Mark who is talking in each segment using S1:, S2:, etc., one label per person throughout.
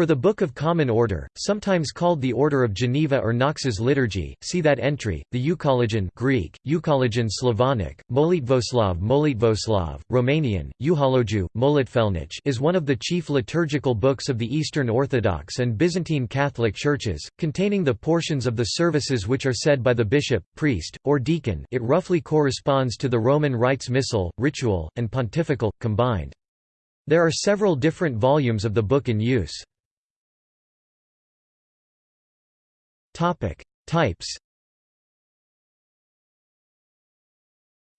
S1: For the Book of Common Order, sometimes called the Order of Geneva or Knox's Liturgy, see that entry. The Euchologion Greek, Euchologion Slavonic, Molitvoslav Molitvoslav, Romanian, Euhologiu, Molitfelnic is one of the chief liturgical books of the Eastern Orthodox and Byzantine Catholic Churches, containing the portions of the services which are said by the bishop, priest, or deacon it roughly corresponds to the Roman Rites Missal, Ritual, and Pontifical, combined. There are several different volumes of the book in use. Topic: Types.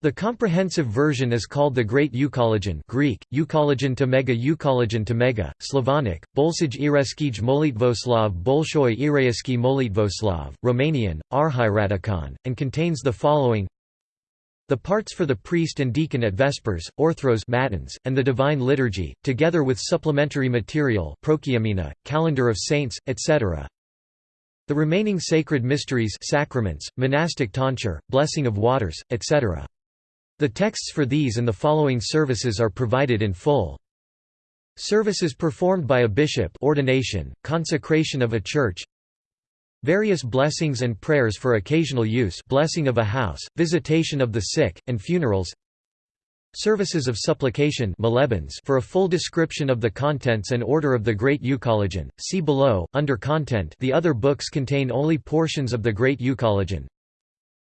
S1: The comprehensive version is called the Great Euchologion Greek, Euchologion to Mega Euchologion to Mega, Slavonic, Bolsaj Ireskij Molitvoslav Bolshoi Irayeski Molitvoslav, Romanian, and contains the following the parts for the priest and deacon at Vespers, Orthros matins, and the Divine Liturgy, together with supplementary material calendar of saints, etc. The remaining sacred mysteries sacraments, monastic tonsure, blessing of waters, etc. The texts for these and the following services are provided in full. Services performed by a bishop ordination, consecration of a church Various blessings and prayers for occasional use blessing of a house, visitation of the sick, and funerals Services of supplication for a full description of the contents and order of the Great Euchologion, see below, under Content the other books contain only portions of the Great Euchologion.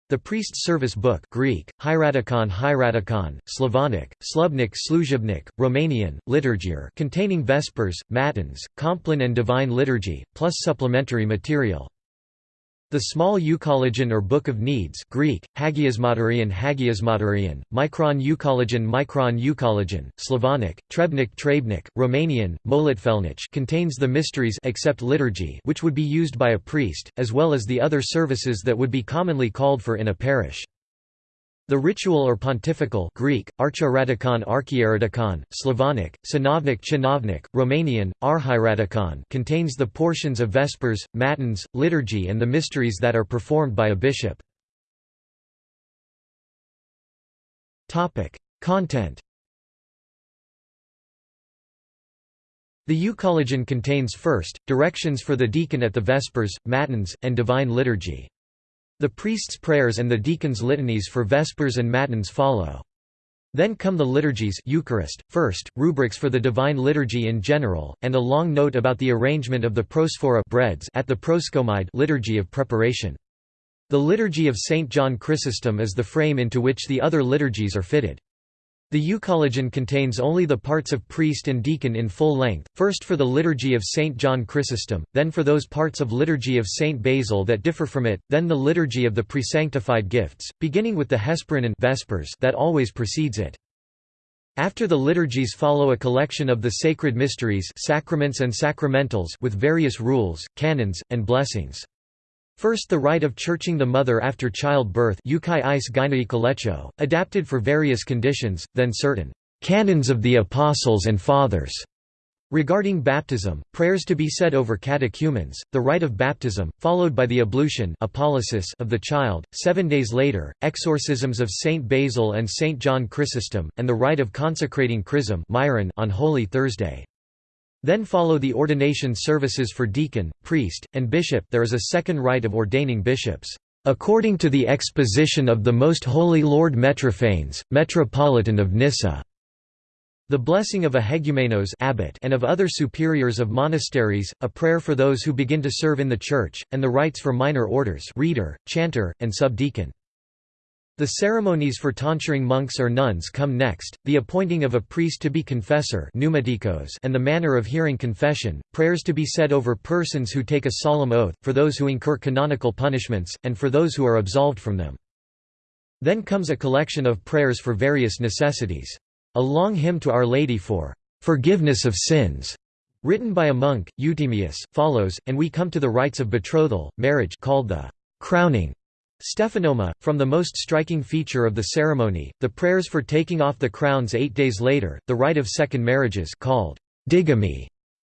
S1: The Priest's Service Book Greek, Hieratikon Hieratikon, Slavonic, Slubnik Sluzhibnik, Romanian, Liturgier containing Vespers, Matins, Compline and Divine Liturgy, plus supplementary material. The small Euchologion or Book of Needs Greek, Hagiasmaterian Hagiasmaterian, Micron Euchologion Micron Euchologion, Slavonic, Trebnik Trebnik, Romanian, Molitfelnic contains the mysteries except liturgy which would be used by a priest, as well as the other services that would be commonly called for in a parish. The ritual or pontifical Greek, Archiratikon Archieratikon, Slavonic, Synovnik Chinovnik, Romanian, Arhiratikon contains the portions of Vespers, Matins, liturgy and the mysteries that are performed by a bishop. Content The Euchologion contains first, directions for the deacon at the Vespers, Matins, and Divine Liturgy. The priest's prayers and the deacon's litanies for Vespers and Matins follow. Then come the liturgies Eucharist, first, rubrics for the Divine Liturgy in general, and a long note about the arrangement of the prosphora breads at the proskomide liturgy of preparation. The Liturgy of St. John Chrysostom is the frame into which the other liturgies are fitted. The Euchologion contains only the parts of priest and deacon in full length, first for the Liturgy of St. John Chrysostom, then for those parts of Liturgy of St. Basil that differ from it, then the Liturgy of the Presanctified Gifts, beginning with the Hesperin Vespers that always precedes it. After the liturgies follow a collection of the sacred mysteries sacraments and sacramentals with various rules, canons, and blessings. First the rite of churching the mother after childbirth adapted for various conditions, then certain «canons of the Apostles and Fathers» Regarding baptism, prayers to be said over catechumens, the rite of baptism, followed by the ablution of the child, seven days later, exorcisms of Saint Basil and Saint John Chrysostom, and the rite of consecrating chrism on Holy Thursday. Then follow the ordination services for deacon, priest, and bishop there is a second rite of ordaining bishops, "...according to the exposition of the Most Holy Lord Metrophanes, Metropolitan of Nyssa." The blessing of a hegumenos abbot and of other superiors of monasteries, a prayer for those who begin to serve in the church, and the rites for minor orders reader, chanter, and subdeacon. The ceremonies for tonsuring monks or nuns come next, the appointing of a priest to be confessor and the manner of hearing confession, prayers to be said over persons who take a solemn oath, for those who incur canonical punishments, and for those who are absolved from them. Then comes a collection of prayers for various necessities. A long hymn to Our Lady for "'forgiveness of sins' written by a monk, Euthymius, follows, and we come to the rites of betrothal, marriage called the "'crowning' Stephanoma, from the most striking feature of the ceremony, the prayers for taking off the crowns eight days later, the rite of second marriages called digamy,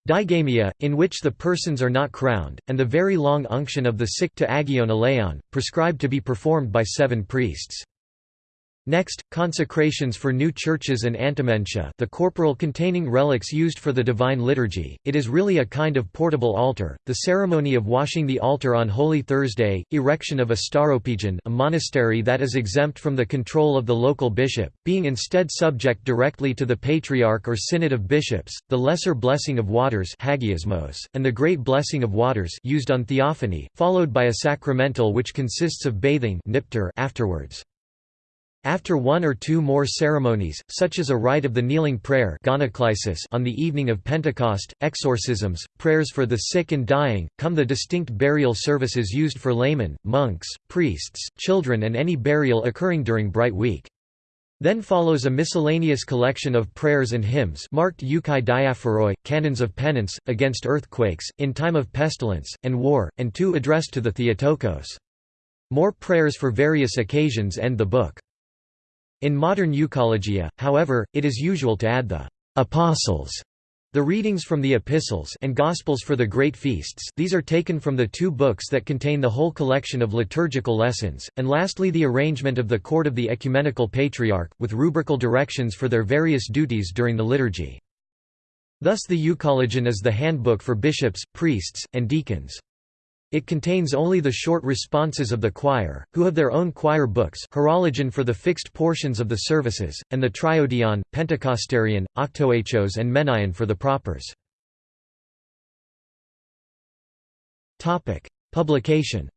S1: digamia, in which the persons are not crowned, and the very long unction of the sick to agion prescribed to be performed by seven priests. Next, consecrations for new churches and antimentia the corporal containing relics used for the Divine Liturgy, it is really a kind of portable altar, the ceremony of washing the altar on Holy Thursday, erection of a staropegion a monastery that is exempt from the control of the local bishop, being instead subject directly to the Patriarch or Synod of Bishops, the Lesser Blessing of Waters and the Great Blessing of Waters used on theophany, followed by a sacramental which consists of bathing afterwards. After one or two more ceremonies, such as a rite of the kneeling prayer on the evening of Pentecost, exorcisms, prayers for the sick and dying, come the distinct burial services used for laymen, monks, priests, children and any burial occurring during Bright Week. Then follows a miscellaneous collection of prayers and hymns marked euchai diaphoroi, canons of penance, against earthquakes, in time of pestilence, and war, and two addressed to the Theotokos. More prayers for various occasions end the book. In modern euchologia, however, it is usual to add the «apostles» The readings from the epistles and gospels for the great feasts these are taken from the two books that contain the whole collection of liturgical lessons, and lastly the arrangement of the court of the ecumenical patriarch, with rubrical directions for their various duties during the liturgy. Thus the Euchologion is the handbook for bishops, priests, and deacons. It contains only the short responses of the choir, who have their own choir books horologion for the fixed portions of the services, and the triodion, pentecostarion, octoechos and menaion for the propers. Publication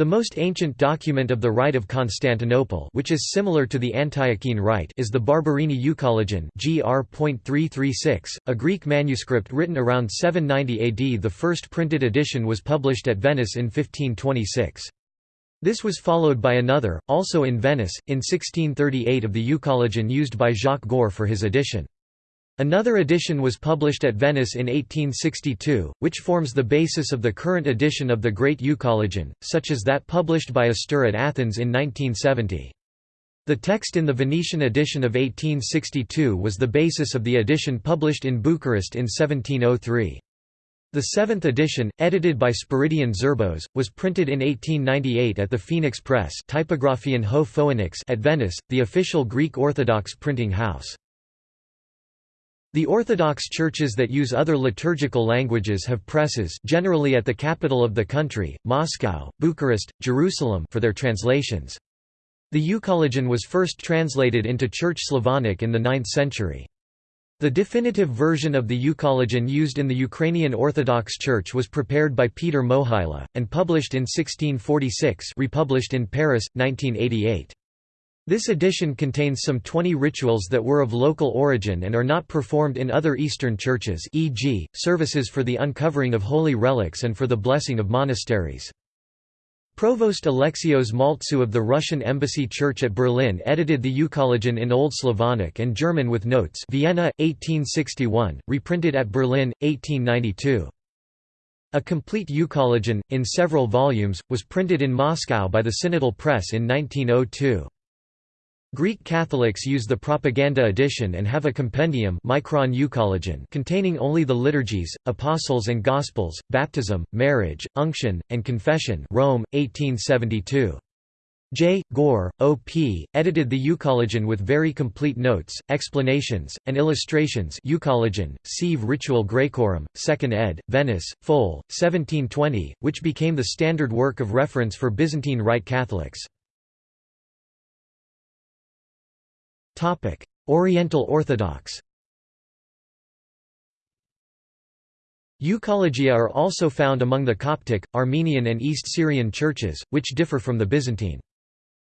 S1: The most ancient document of the Rite of Constantinople which is similar to the Antiochene Rite is the Barberini Euchologion gr.336, a Greek manuscript written around 790 AD The first printed edition was published at Venice in 1526. This was followed by another, also in Venice, in 1638 of the Euchologion used by Jacques Goar for his edition. Another edition was published at Venice in 1862, which forms the basis of the current edition of the Great Euchologion, such as that published by Astir at Athens in 1970. The text in the Venetian edition of 1862 was the basis of the edition published in Bucharest in 1703. The seventh edition, edited by Spiridion Zerbos, was printed in 1898 at the Phoenix Press Ho at Venice, the official Greek Orthodox printing house. The Orthodox churches that use other liturgical languages have presses generally at the capital of the country, Moscow, Bucharest, Jerusalem for their translations. The Euchologion was first translated into Church Slavonic in the 9th century. The definitive version of the Euchologion used in the Ukrainian Orthodox Church was prepared by Peter Mohyla, and published in 1646 republished in Paris, 1988. This edition contains some 20 rituals that were of local origin and are not performed in other Eastern churches e.g., services for the uncovering of holy relics and for the blessing of monasteries. Provost Alexios Maltzew of the Russian Embassy Church at Berlin edited the Euchologion in Old Slavonic and German with notes Vienna, 1861, reprinted at Berlin, 1892. A complete Euchologion, in several volumes, was printed in Moscow by the Synodal Press in 1902. Greek Catholics use the Propaganda edition and have a compendium Micron containing only the liturgies, apostles and gospels, baptism, marriage, unction, and confession Rome, 1872. J. Goar, O.P., edited the Euchologion with very complete notes, explanations, and illustrations Euchologion, Sive Ritual Graecorum, 2nd ed., Venice, Fol, 1720, which became the standard work of reference for Byzantine Rite Catholics. Oriental Orthodox Euchologia are also found among the Coptic, Armenian and East Syrian churches, which differ from the Byzantine.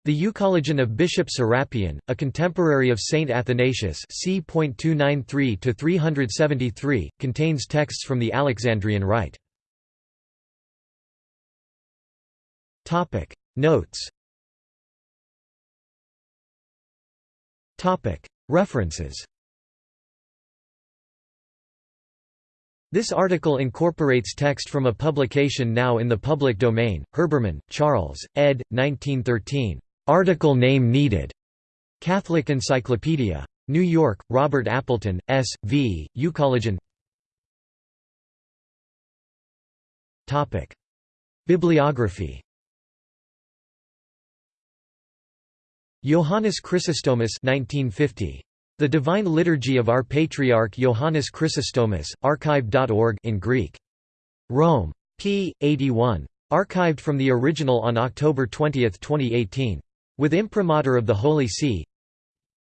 S1: The Euchologion of Bishop Serapion, a contemporary of Saint Athanasius c. contains texts from the Alexandrian Rite. Notes References This article incorporates text from a publication now in the public domain, Herbermann, Charles, ed. 1913. Article name needed. Catholic Encyclopedia. New York, Robert Appleton, S. V., Euchologion Bibliography Johannes Chrysostomus 1950. The Divine Liturgy of Our Patriarch Johannes Chrysostomus, archive.org in Greek. Rome. p. 81. Archived from the original on October 20, 2018. With imprimatur of the Holy See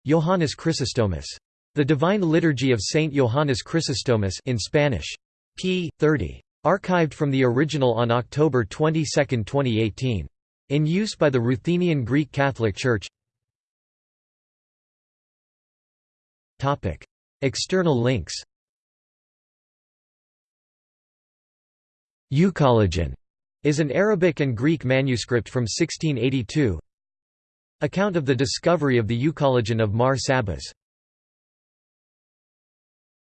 S1: Johannes Chrysostomus. The Divine Liturgy of Saint Johannes Chrysostomus in Spanish. p. 30. Archived from the original on October 22, 2018. In use by the Ruthenian Greek Catholic Church. External links. Euchologion is an Arabic and Greek manuscript from 1682 Account of the discovery of the Euchologion of Mar Sabas